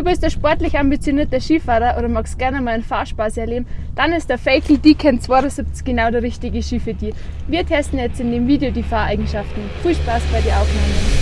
Du bist ein sportlich ambitionierter Skifahrer oder magst gerne mal einen Fahrspaß erleben, dann ist der Fakel Deacon 72 genau der richtige Ski für dich. Wir testen jetzt in dem Video die Fahreigenschaften. Viel Spaß bei den Aufnahmen!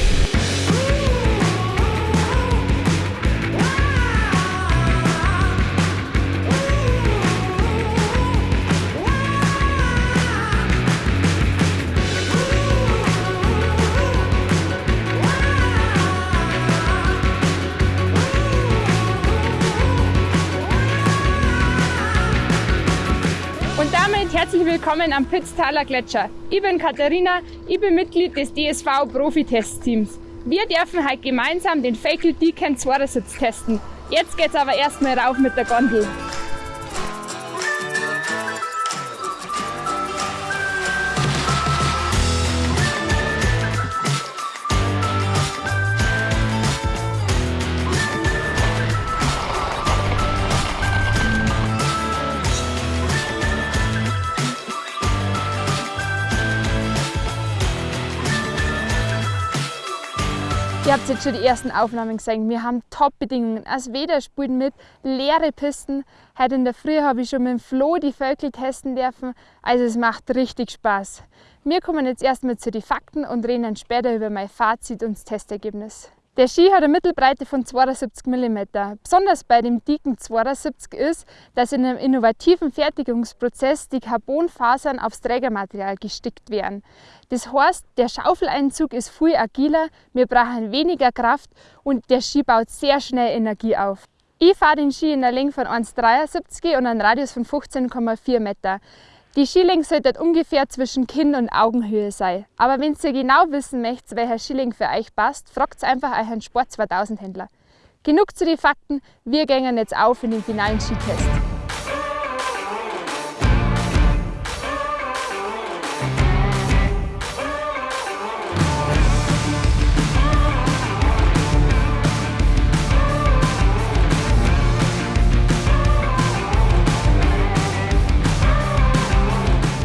Herzlich willkommen am Pitztaler Gletscher. Ich bin Katharina, ich bin Mitglied des DSV Profi-Testteams. Wir dürfen heute gemeinsam den Fakel Deacon 2 testen. Jetzt geht's aber erstmal rauf mit der Gondel. Ihr habt jetzt schon die ersten Aufnahmen gesehen. Wir haben Top-Bedingungen. Als Weder spielt mit leere Pisten. Heute in der Früh habe ich schon mit dem Flo die Vögel testen dürfen. Also es macht richtig Spaß. Wir kommen jetzt erstmal zu den Fakten und reden dann später über mein Fazit und das Testergebnis. Der Ski hat eine Mittelbreite von 72 mm. Besonders bei dem dicken 72 ist, dass in einem innovativen Fertigungsprozess die Carbonfasern aufs Trägermaterial gestickt werden. Das heißt, der Schaufeleinzug ist viel agiler, wir brauchen weniger Kraft und der Ski baut sehr schnell Energie auf. Ich fahre den Ski in der Länge von 1,73 und einem Radius von 15,4 Meter. Die Skilänge sollte ungefähr zwischen Kinn- und Augenhöhe sein. Aber wenn ihr genau wissen möchtet, welcher Skilänge für euch passt, fragt einfach euren Sport 2000 Händler. Genug zu den Fakten, wir gehen jetzt auf in den finalen Skitest.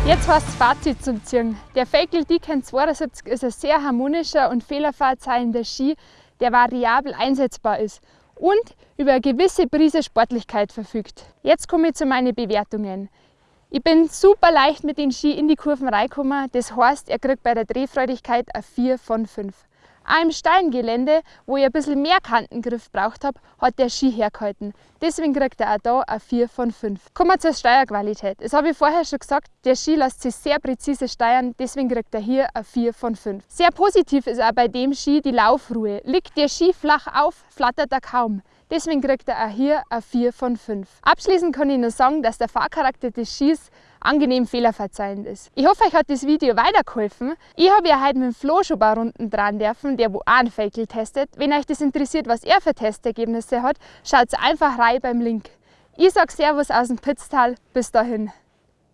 Jetzt heißt es Fazit zum Ziehen. Der Fakel Deacon 72 ist ein sehr harmonischer und fehlerverzeihender Ski, der variabel einsetzbar ist und über eine gewisse Prise Sportlichkeit verfügt. Jetzt komme ich zu meinen Bewertungen. Ich bin super leicht mit den Ski in die Kurven reingekommen, das heißt, er kriegt bei der Drehfreudigkeit eine 4 von 5. Auch im steilen Gelände, wo ich ein bisschen mehr Kantengriff braucht habe, hat der Ski hergehalten. Deswegen kriegt er auch da eine 4 von 5. Kommen wir zur Steuerqualität. Das habe ich vorher schon gesagt, der Ski lässt sich sehr präzise steuern, deswegen kriegt er hier eine 4 von 5. Sehr positiv ist auch bei dem Ski die Laufruhe. Liegt der Ski flach auf, flattert er kaum. Deswegen kriegt er auch hier eine 4 von 5. Abschließend kann ich nur sagen, dass der Fahrcharakter des Skis angenehm fehlerverzeihend ist. Ich hoffe, euch hat das Video weitergeholfen. Ich habe ja heute mit dem Flo schon ein paar Runden dran dürfen, der wo auch einen Fakel testet. Wenn euch das interessiert, was er für Testergebnisse hat, schaut einfach rein beim Link. Ich sage Servus aus dem Pitztal. Bis dahin.